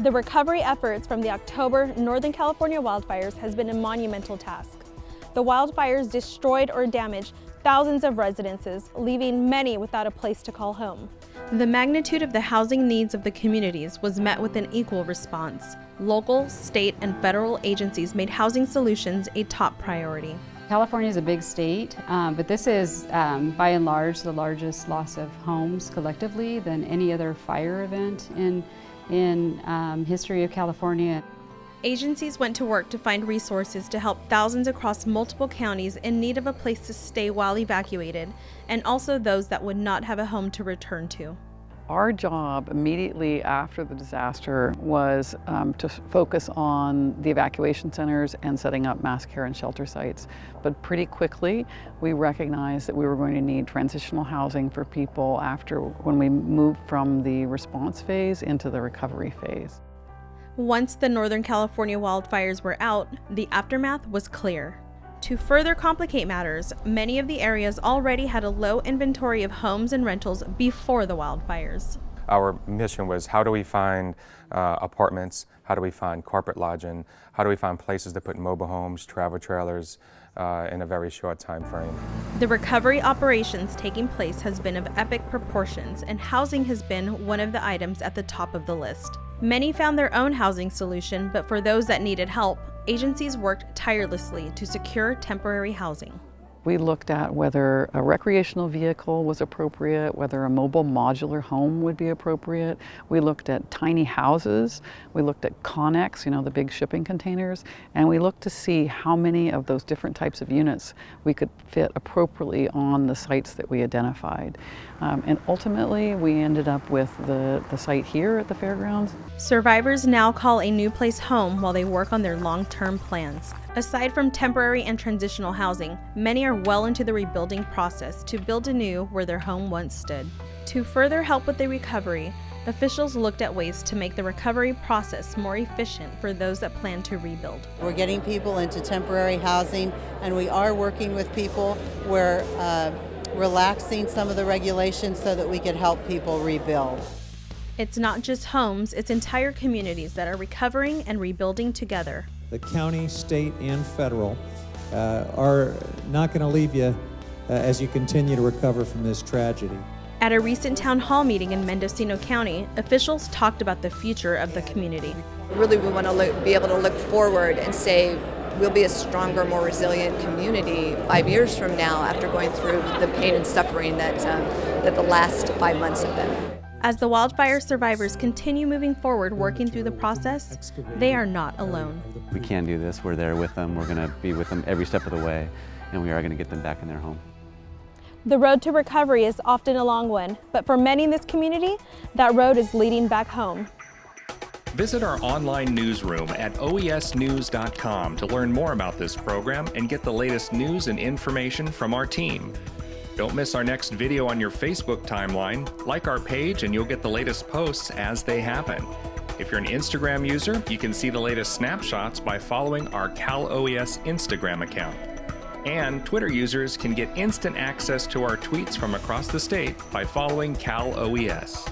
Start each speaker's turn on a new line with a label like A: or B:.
A: The recovery efforts from the October Northern California wildfires has been a monumental task. The wildfires destroyed or damaged thousands of residences, leaving many without a place to call home. The magnitude of the housing needs of the communities was met with an equal response. Local, state, and federal agencies made housing solutions a top priority.
B: California is a big state, um, but this is um, by and large the largest loss of homes collectively than any other fire event in, in um, history of California.
A: Agencies went to work to find resources to help thousands across multiple counties in need of a place to stay while evacuated, and also those that would not have a home to return to.
C: Our job immediately after the disaster was um, to focus on the evacuation centers and setting up mass care and shelter sites. But pretty quickly, we recognized that we were going to need transitional housing for people after when we moved from the response phase into the recovery phase.
A: Once the Northern California wildfires were out, the aftermath was clear. To further complicate matters, many of the areas already had a low inventory of homes and rentals before the wildfires.
D: Our mission was how do we find uh, apartments, how do we find corporate lodging, how do we find places to put mobile homes, travel trailers uh, in a very short time frame.
A: The recovery operations taking place has been of epic proportions and housing has been one of the items at the top of the list. Many found their own housing solution, but for those that needed help, agencies worked tirelessly to secure temporary housing.
C: We looked at whether a recreational vehicle was appropriate, whether a mobile modular home would be appropriate. We looked at tiny houses. We looked at Conex, you know, the big shipping containers, and we looked to see how many of those different types of units we could fit appropriately on the sites that we identified. Um, and ultimately, we ended up with the, the site here at the fairgrounds.
A: Survivors now call a new place home while they work on their long-term plans. Aside from temporary and transitional housing, many are well into the rebuilding process to build anew where their home once stood. To further help with the recovery, officials looked at ways to make the recovery process more efficient for those that plan to rebuild.
E: We're getting people into temporary housing and we are working with people. We're uh, relaxing some of the regulations so that we can help people rebuild.
A: It's not just homes, it's entire communities that are recovering and rebuilding together
F: the county, state, and federal, are not going to leave you uh, as you continue to recover from this tragedy.
A: At a recent town hall meeting in Mendocino County, officials talked about the future of the community.
G: Really, we want to look, be able to look forward and say we'll be a stronger, more resilient community five years from now after going through the pain and suffering that, um, that the last five months have been.
A: As the wildfire survivors continue moving forward working through the process, they are not alone.
H: We can do this. We're there with them. We're going to be with them every step of the way, and we are going to get them back in their home.
A: The road to recovery is often a long one, but for many in this community, that road is leading back home.
I: Visit our online newsroom at oesnews.com to learn more about this program and get the latest news and information from our team. Don't miss our next video on your Facebook timeline. Like our page and you'll get the latest posts as they happen. If you're an Instagram user, you can see the latest snapshots by following our Cal OES Instagram account. And Twitter users can get instant access to our tweets from across the state by following Cal OES.